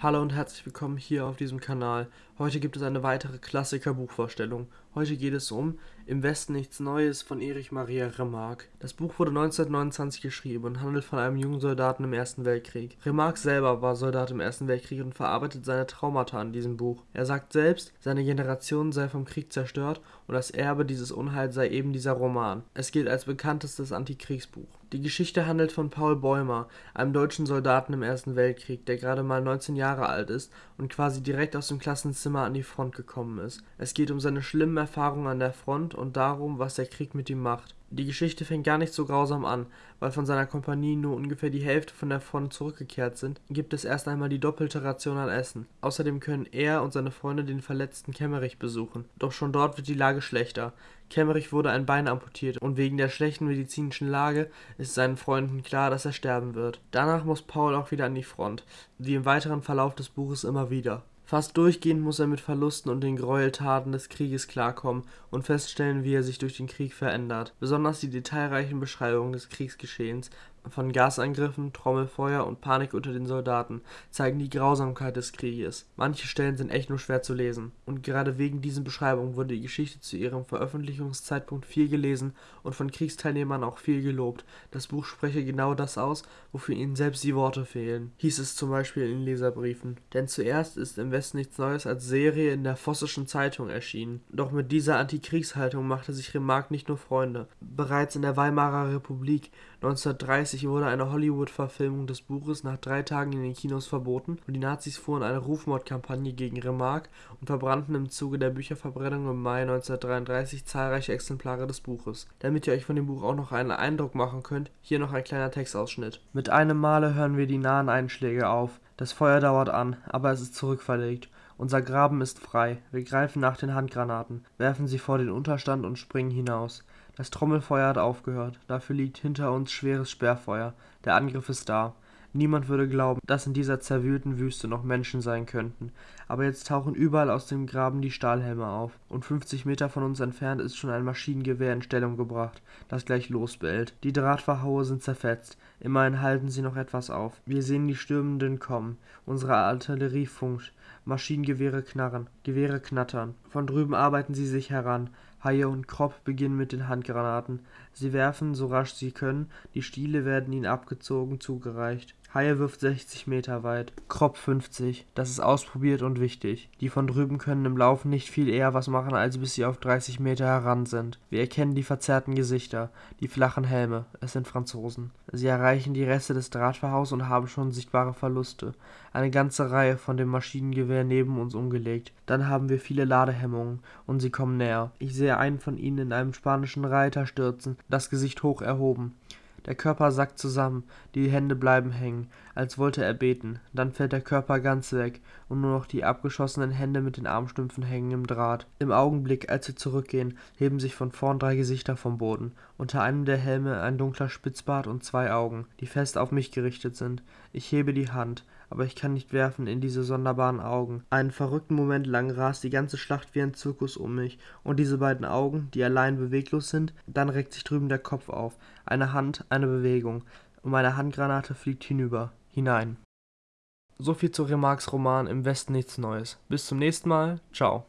Hallo und herzlich willkommen hier auf diesem Kanal. Heute gibt es eine weitere Klassiker-Buchvorstellung. Heute geht es um Im Westen nichts Neues von Erich Maria Remarque. Das Buch wurde 1929 geschrieben und handelt von einem jungen Soldaten im Ersten Weltkrieg. Remarque selber war Soldat im Ersten Weltkrieg und verarbeitet seine Traumata in diesem Buch. Er sagt selbst, seine Generation sei vom Krieg zerstört und das Erbe dieses Unheils sei eben dieser Roman. Es gilt als bekanntestes Antikriegsbuch. Die Geschichte handelt von Paul Bäumer, einem deutschen Soldaten im Ersten Weltkrieg, der gerade mal 19 Jahre alt ist und quasi direkt aus dem Klassenzimmer an die Front gekommen ist. Es geht um seine schlimmen Erfahrungen an der Front und darum, was der Krieg mit ihm macht. Die Geschichte fängt gar nicht so grausam an, weil von seiner Kompanie nur ungefähr die Hälfte von der Front zurückgekehrt sind, gibt es erst einmal die doppelte Ration an Essen. Außerdem können er und seine Freunde den verletzten Kemmerich besuchen. Doch schon dort wird die Lage schlechter. Kemmerich wurde ein Bein amputiert und wegen der schlechten medizinischen Lage ist seinen Freunden klar, dass er sterben wird. Danach muss Paul auch wieder an die Front, wie im weiteren Verlauf des Buches immer wieder. Fast durchgehend muss er mit Verlusten und den Gräueltaten des Krieges klarkommen und feststellen, wie er sich durch den Krieg verändert. Besonders die detailreichen Beschreibungen des Kriegsgeschehens von Gasangriffen, Trommelfeuer und Panik unter den Soldaten zeigen die Grausamkeit des Krieges. Manche Stellen sind echt nur schwer zu lesen. Und gerade wegen diesen Beschreibungen wurde die Geschichte zu ihrem Veröffentlichungszeitpunkt viel gelesen und von Kriegsteilnehmern auch viel gelobt. Das Buch spreche genau das aus, wofür ihnen selbst die Worte fehlen, hieß es zum Beispiel in Leserbriefen. Denn zuerst ist im Westen nichts Neues als Serie in der Vossischen Zeitung erschienen. Doch mit dieser Antikriegshaltung machte sich Remarque nicht nur Freunde. Bereits in der Weimarer Republik 1930 wurde eine Hollywood-Verfilmung des Buches nach drei Tagen in den Kinos verboten und die Nazis fuhren eine Rufmordkampagne gegen Remarque und verbrannten im Zuge der Bücherverbrennung im Mai 1933 zahlreiche Exemplare des Buches. Damit ihr euch von dem Buch auch noch einen Eindruck machen könnt, hier noch ein kleiner Textausschnitt. Mit einem Male hören wir die nahen Einschläge auf. Das Feuer dauert an, aber es ist zurückverlegt. Unser Graben ist frei. Wir greifen nach den Handgranaten, werfen sie vor den Unterstand und springen hinaus. Das Trommelfeuer hat aufgehört, dafür liegt hinter uns schweres Sperrfeuer. Der Angriff ist da. Niemand würde glauben, dass in dieser zerwühlten Wüste noch Menschen sein könnten. Aber jetzt tauchen überall aus dem Graben die Stahlhelme auf. Und 50 Meter von uns entfernt ist schon ein Maschinengewehr in Stellung gebracht, das gleich losbellt. Die Drahtverhaue sind zerfetzt. Immerhin halten sie noch etwas auf. Wir sehen die Stürmenden kommen. Unsere Artillerie funkt. Maschinengewehre knarren. Gewehre knattern. Von drüben arbeiten sie sich heran. Haie und Kropp beginnen mit den Handgranaten. Sie werfen, so rasch sie können, die Stiele werden ihnen abgezogen zugereicht. Haie wirft 60 Meter weit, Kropp 50. Das ist ausprobiert und wichtig. Die von drüben können im Laufen nicht viel eher was machen, als bis sie auf 30 Meter heran sind. Wir erkennen die verzerrten Gesichter, die flachen Helme. Es sind Franzosen. Sie erreichen die Reste des Drahtverhaus und haben schon sichtbare Verluste. Eine ganze Reihe von dem Maschinengewehr neben uns umgelegt. Dann haben wir viele Ladehemmungen und sie kommen näher. Ich sehe einen von ihnen in einem spanischen Reiter stürzen, das Gesicht hoch erhoben. Der Körper sackt zusammen, die Hände bleiben hängen, als wollte er beten, dann fällt der Körper ganz weg und nur noch die abgeschossenen Hände mit den Armstümpfen hängen im Draht. Im Augenblick, als wir zurückgehen, heben sich von vorn drei Gesichter vom Boden, unter einem der Helme ein dunkler Spitzbart und zwei Augen, die fest auf mich gerichtet sind. Ich hebe die Hand, aber ich kann nicht werfen in diese sonderbaren Augen. Einen verrückten Moment lang rast die ganze Schlacht wie ein Zirkus um mich, und diese beiden Augen, die allein beweglos sind, dann reckt sich drüben der Kopf auf, eine Hand, eine Bewegung, und meine Handgranate fliegt hinüber, hinein. So viel zu Remarques Roman Im Westen nichts Neues. Bis zum nächsten Mal, ciao.